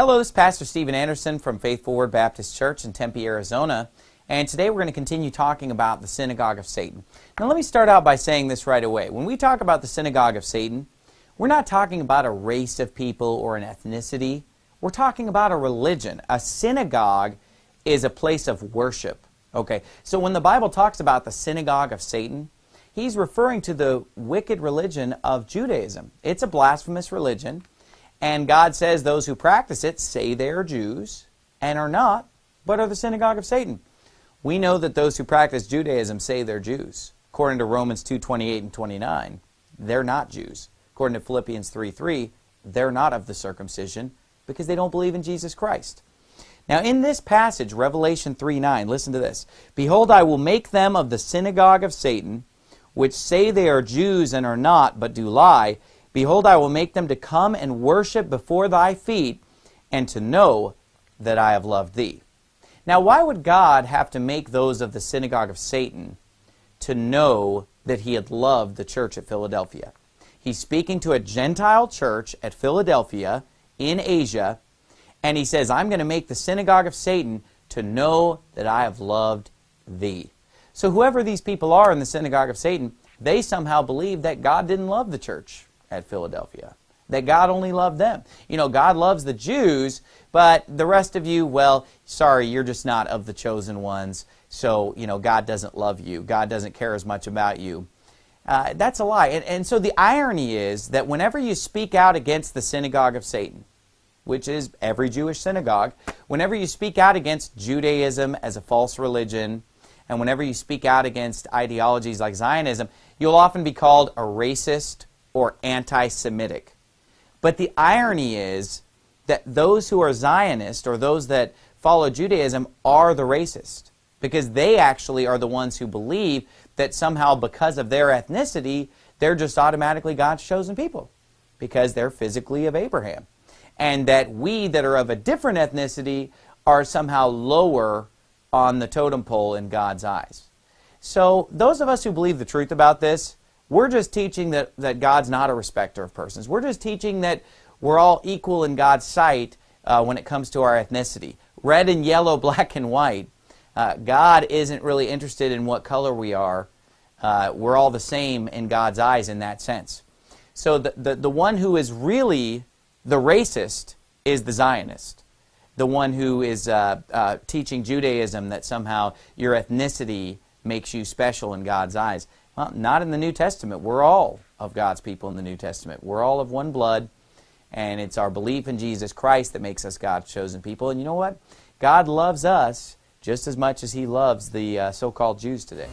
Hello, this is Pastor Steven Anderson from Faithful Word Baptist Church in Tempe, Arizona. And today we're going to continue talking about the synagogue of Satan. Now let me start out by saying this right away. When we talk about the synagogue of Satan, we're not talking about a race of people or an ethnicity. We're talking about a religion. A synagogue is a place of worship. Okay, so when the Bible talks about the synagogue of Satan, he's referring to the wicked religion of Judaism. It's a blasphemous religion, and God says those who practice it say they are Jews and are not, but are the synagogue of Satan. We know that those who practice Judaism say they're Jews. According to Romans 2:28 and 29, they're not Jews. According to Philippians 3, 3, they're not of the circumcision because they don't believe in Jesus Christ. Now, in this passage, Revelation 3 9, listen to this. Behold, I will make them of the synagogue of Satan, which say they are Jews and are not, but do lie. Behold, I will make them to come and worship before thy feet, and to know that I have loved thee. Now, why would God have to make those of the synagogue of Satan to know that he had loved the church at Philadelphia? He's speaking to a Gentile church at Philadelphia in Asia and he says, I'm going to make the synagogue of Satan to know that I have loved thee. So whoever these people are in the synagogue of Satan, they somehow believe that God didn't love the church at Philadelphia. That God only loved them. You know, God loves the Jews, but the rest of you, well, sorry, you're just not of the chosen ones. So, you know, God doesn't love you. God doesn't care as much about you. Uh, that's a lie. And, and so the irony is that whenever you speak out against the synagogue of Satan, which is every Jewish synagogue, whenever you speak out against Judaism as a false religion, and whenever you speak out against ideologies like Zionism, you'll often be called a racist or anti-Semitic. But the irony is that those who are Zionist or those that follow Judaism are the racist because they actually are the ones who believe that somehow because of their ethnicity, they're just automatically God's chosen people because they're physically of Abraham and that we that are of a different ethnicity are somehow lower on the totem pole in God's eyes. So those of us who believe the truth about this, we're just teaching that, that God's not a respecter of persons. We're just teaching that we're all equal in God's sight uh, when it comes to our ethnicity. Red and yellow, black and white. Uh, God isn't really interested in what color we are. Uh, we're all the same in God's eyes in that sense. So the, the, the one who is really the racist is the Zionist, the one who is uh, uh, teaching Judaism that somehow your ethnicity makes you special in God's eyes. Not in the New Testament. We're all of God's people in the New Testament. We're all of one blood, and it's our belief in Jesus Christ that makes us God's chosen people. And you know what? God loves us just as much as he loves the uh, so-called Jews today.